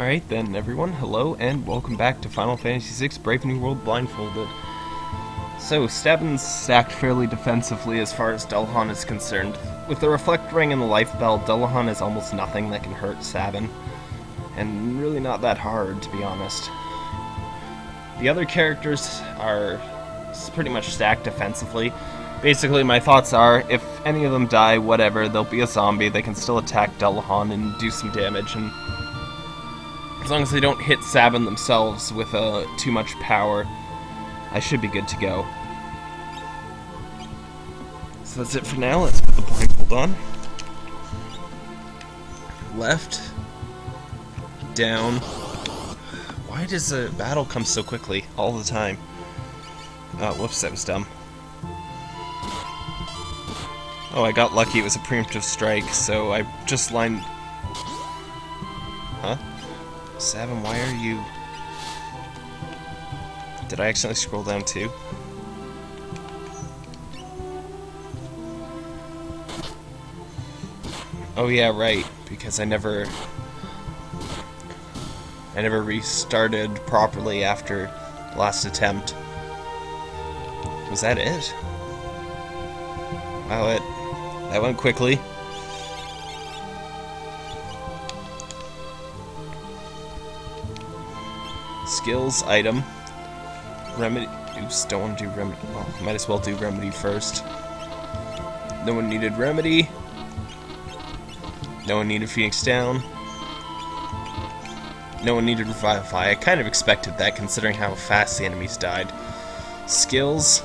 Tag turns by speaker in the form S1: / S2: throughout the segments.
S1: Alright then, everyone, hello and welcome back to Final Fantasy VI Brave New World Blindfolded. So, Sabin's stacked fairly defensively as far as Dullahan is concerned. With the Reflect Ring and the Life Bell, Dullahan is almost nothing that can hurt Stabben. And really not that hard, to be honest. The other characters are pretty much stacked defensively. Basically, my thoughts are, if any of them die, whatever, they'll be a zombie, they can still attack Dullahan and do some damage, and as long as they don't hit Sabin themselves with uh, too much power, I should be good to go. So that's it for now. Let's put the blindfold on. Left. Down. Why does a battle come so quickly all the time? Oh, whoops, that was dumb. Oh, I got lucky. It was a preemptive strike, so I just lined... Huh? Seven, why are you... Did I accidentally scroll down too? Oh yeah, right, because I never... I never restarted properly after last attempt. Was that it? Wow, it... That went quickly. Skills, item. Remedy. Oops, don't want to do remedy. Well, might as well do remedy first. No one needed remedy. No one needed Phoenix down. No one needed Revivify. I kind of expected that considering how fast the enemies died. Skills.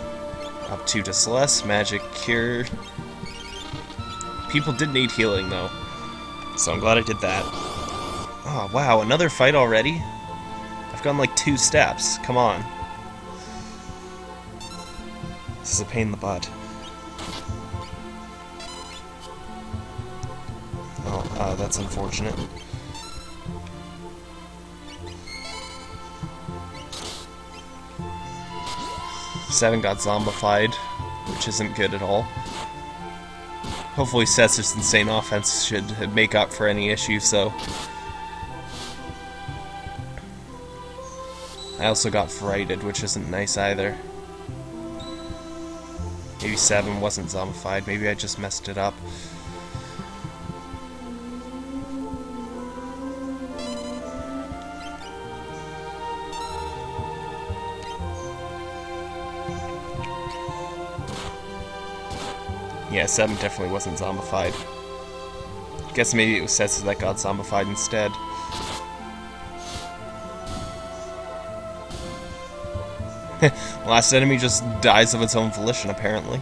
S1: Up to Celeste, Magic, Cure. People did need healing though. So I'm glad I did that. Oh wow, another fight already? Gone like two steps. Come on. This is a pain in the butt. Oh, uh, that's unfortunate. Seven got zombified, which isn't good at all. Hopefully Setzer's insane offense should make up for any issues, so I also got frighted, which isn't nice either. Maybe 7 wasn't zombified, maybe I just messed it up. Yeah, 7 definitely wasn't zombified. Guess maybe it was Setsu that got zombified instead. Last enemy just dies of its own volition, apparently.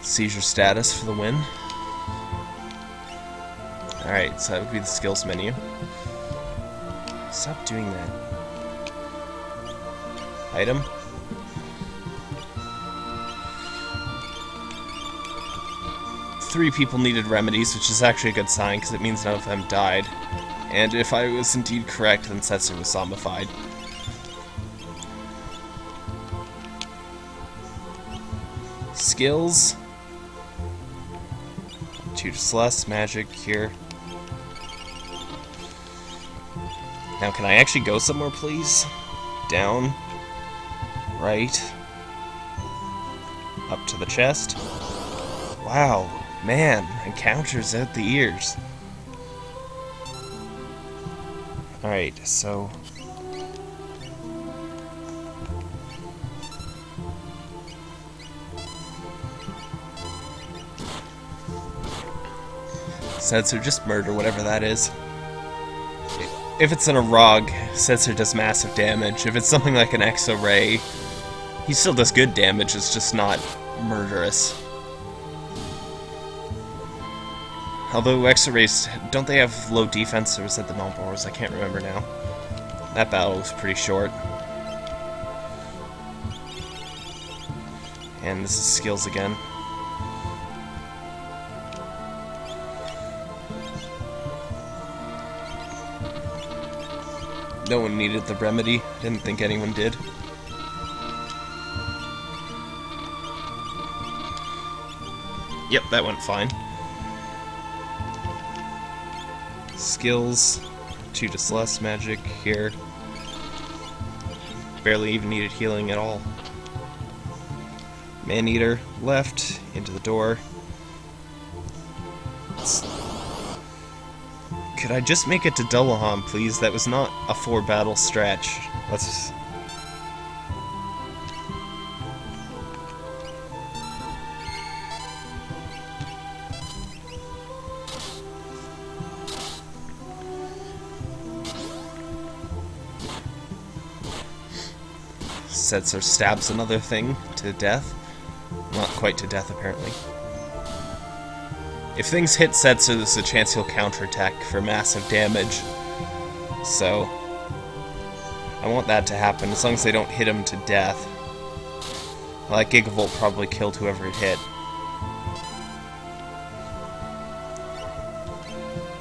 S1: Seizure status for the win. Alright, so that would be the skills menu. Stop doing that. Item. Three people needed remedies, which is actually a good sign, because it means none of them died. And if I was indeed correct, then Setsu was zombified. Skills. Two less magic here. Now, can I actually go somewhere, please? Down. Right. Up to the chest. Wow, man, encounters at the ears. Alright, so Setzer, just murder whatever that is. If it's in a Rog, Setzer does massive damage. If it's something like an Exo Ray, he still does good damage, it's just not murderous. Although Exo Rays, don't they have low defense, or was that the Malboros? I can't remember now. That battle was pretty short. And this is skills again. No one needed the remedy. Didn't think anyone did. Yep, that went fine. Skills. Two to Celeste magic here. Barely even needed healing at all. Maneater left, into the door. Could I just make it to Dullahan, please? That was not a four battle stretch. Let's Setzer stabs another thing to death. Not quite to death, apparently. If things hit Setzer, there's a chance he'll counterattack for massive damage. So, I want that to happen, as long as they don't hit him to death. Well, that Gigavolt probably killed whoever it hit.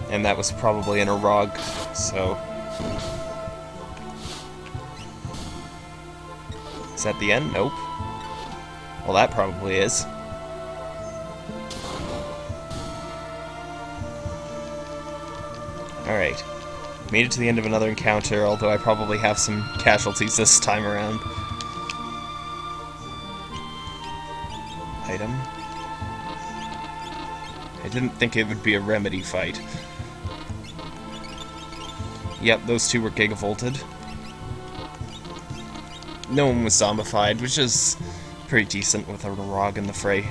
S1: And that was probably in a rug, so... Is that the end? Nope. Well, that probably is. Alright. Made it to the end of another encounter, although I probably have some casualties this time around. Item. I didn't think it would be a remedy fight. Yep, those two were gigavolted no one was zombified, which is pretty decent with a Rog in the fray.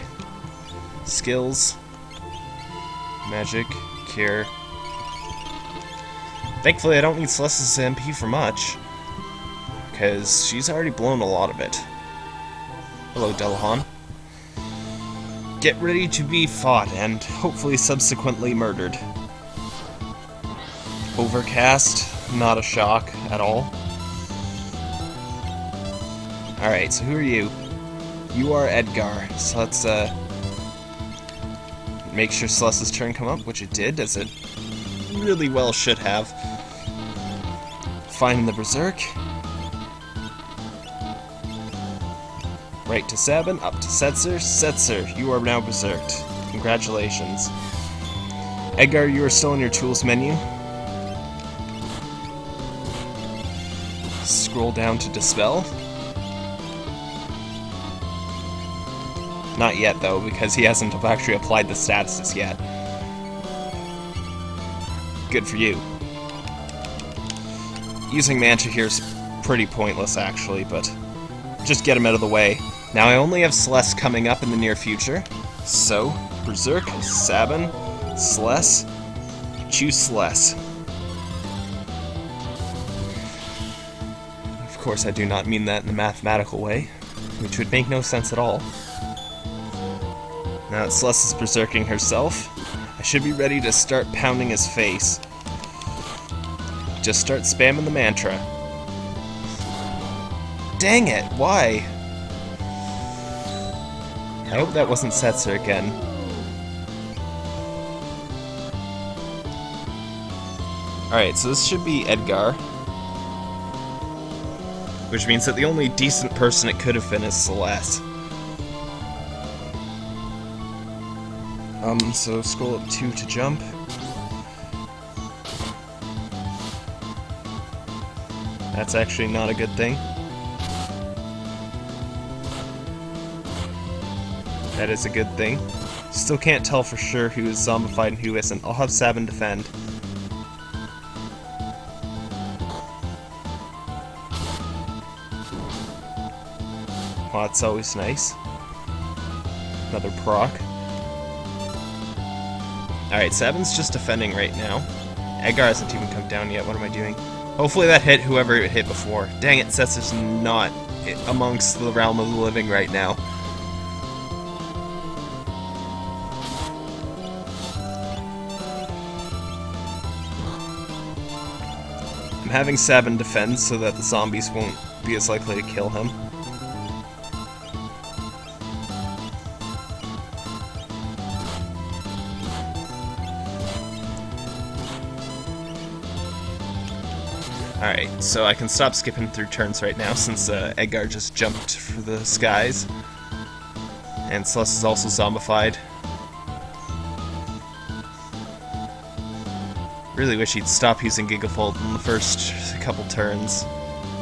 S1: Skills. Magic. Cure. Thankfully, I don't need Celeste's MP for much. Because she's already blown a lot of it. Hello, Dullahan. Get ready to be fought and hopefully subsequently murdered. Overcast, not a shock at all. Alright, so who are you? You are Edgar, so let's uh, make sure Celeste's turn come up, which it did, as it really well should have. Find the Berserk. Right to Sabin, up to Setzer. Setzer, you are now Berserked. Congratulations. Edgar, you are still in your tools menu. Scroll down to Dispel. Not yet, though, because he hasn't actually applied the statuses yet. Good for you. Using Mantra here is pretty pointless, actually, but just get him out of the way. Now, I only have Celeste coming up in the near future, so Berserk, Sabin, Celeste, choose Celeste. Of course, I do not mean that in a mathematical way, which would make no sense at all. Now that Celeste is berserking herself, I should be ready to start pounding his face. Just start spamming the mantra. Dang it, why? I hope that wasn't Setzer again. Alright, so this should be Edgar. Which means that the only decent person it could have been is Celeste. Um, so scroll up 2 to jump. That's actually not a good thing. That is a good thing. Still can't tell for sure who is zombified and who isn't. I'll have Sabin defend. Well, that's always nice. Another proc. Alright, Sabin's just defending right now. Edgar hasn't even come down yet. What am I doing? Hopefully that hit whoever it hit before. Dang it, Sets is not amongst the realm of the living right now. I'm having Sabin defend so that the zombies won't be as likely to kill him. Alright, so I can stop skipping through turns right now since uh, Edgar just jumped for the skies. And Celeste is also zombified. really wish he'd stop using Gigavolt in the first couple turns.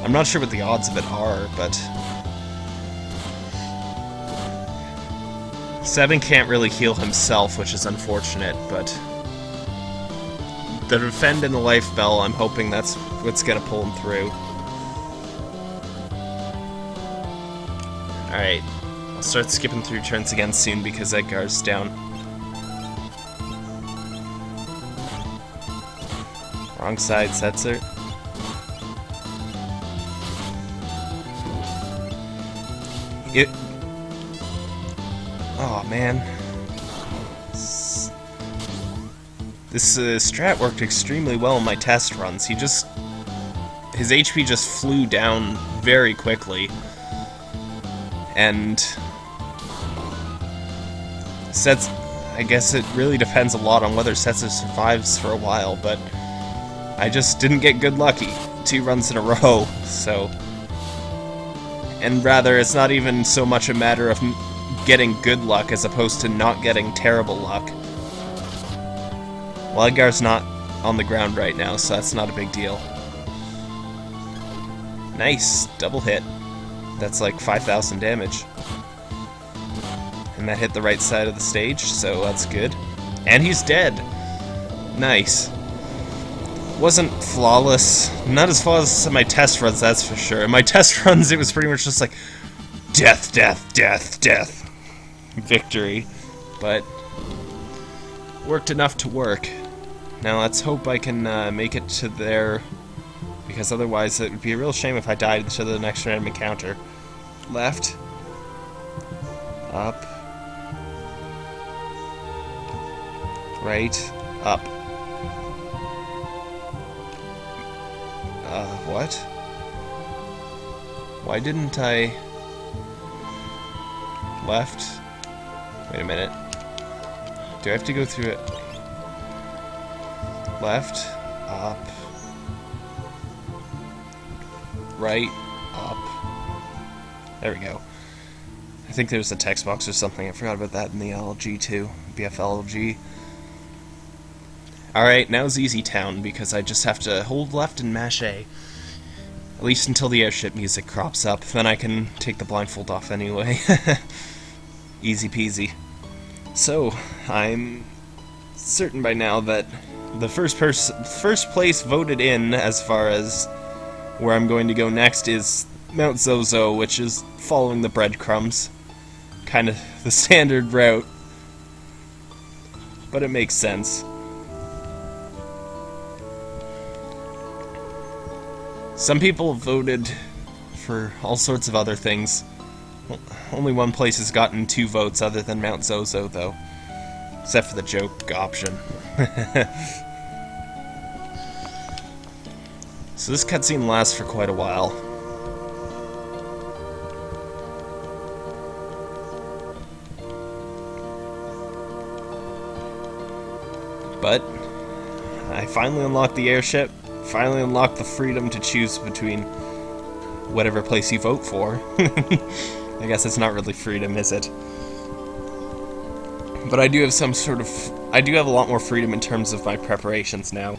S1: I'm not sure what the odds of it are, but... Seven can't really heal himself, which is unfortunate, but... The defend and the life bell, I'm hoping that's what's gonna pull him through. Alright, I'll start skipping through turns again soon because Edgar's down. Wrong side, Setzer. It... Oh, man. This uh, strat worked extremely well in my test runs. He just... His HP just flew down very quickly. And... Sets... I guess it really depends a lot on whether Setzer survives for a while, but... I just didn't get good lucky. Two runs in a row, so... And rather, it's not even so much a matter of getting good luck as opposed to not getting terrible luck. Well, Edgar's not on the ground right now, so that's not a big deal. Nice, double hit. That's like 5,000 damage. And that hit the right side of the stage, so that's good. And he's dead! Nice wasn't flawless. Not as flawless as my test runs, that's for sure. In my test runs, it was pretty much just like death, death, death, death, victory. But worked enough to work. Now let's hope I can uh, make it to there, because otherwise it would be a real shame if I died to the next random encounter. Left. Up. Right. Up. Uh, what? Why didn't I... Left? Wait a minute. Do I have to go through it? Left, up, right, up. There we go. I think there's a text box or something. I forgot about that in the LG too. BFLG. Alright, now's Easy Town, because I just have to hold left and mash A. At least until the airship music crops up, then I can take the blindfold off anyway. Easy peasy. So, I'm certain by now that the first first place voted in as far as where I'm going to go next is Mount Zozo, which is following the breadcrumbs. Kind of the standard route. But it makes sense. Some people voted for all sorts of other things. Only one place has gotten two votes other than Mount Zozo, though. Except for the joke option. so this cutscene lasts for quite a while. But, I finally unlocked the airship, finally unlocked the freedom to choose between whatever place you vote for. I guess it's not really freedom, is it? But I do have some sort of... I do have a lot more freedom in terms of my preparations now.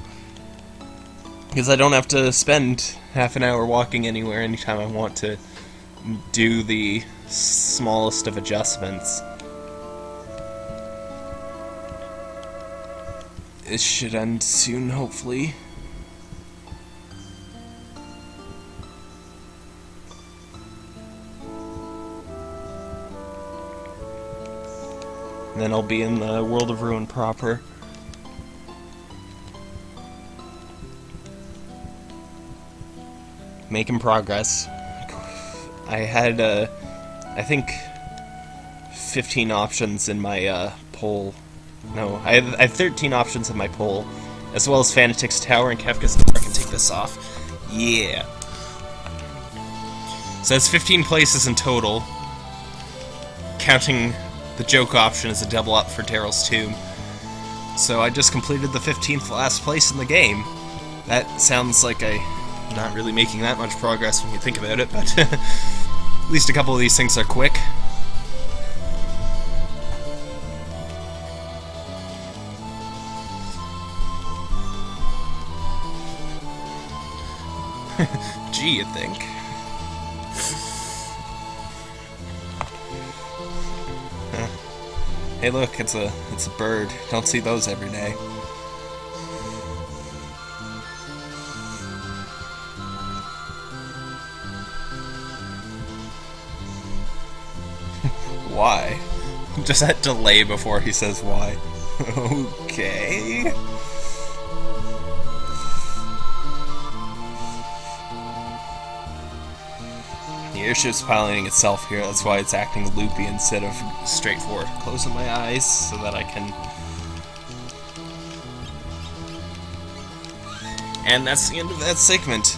S1: Because I don't have to spend half an hour walking anywhere anytime I want to do the smallest of adjustments. This should end soon, hopefully. Then I'll be in the World of Ruin proper. Making progress. I had, uh, I think, 15 options in my uh, poll. No, I have, I have 13 options in my poll, as well as Fanatic's Tower and Kefka's I can take this off. Yeah. So that's 15 places in total, counting the joke option as a double up for Daryl's Tomb. So I just completed the 15th last place in the game. That sounds like I'm not really making that much progress when you think about it, but at least a couple of these things are quick. G, you think. Hey look, it's a it's a bird. Don't see those every day. Just that delay before he says why. okay. The airship's piloting itself here, that's why it's acting loopy instead of straightforward. Closing my eyes so that I can... And that's the end of that segment.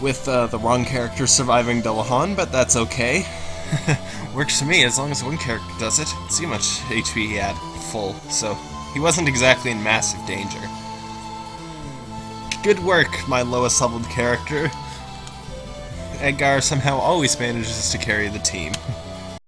S1: With uh, the wrong character surviving Dullahan, but that's okay. Works for me, as long as one character does it. See how much HP he had, full, so he wasn't exactly in massive danger. Good work, my lowest leveled character. Edgar somehow always manages to carry the team.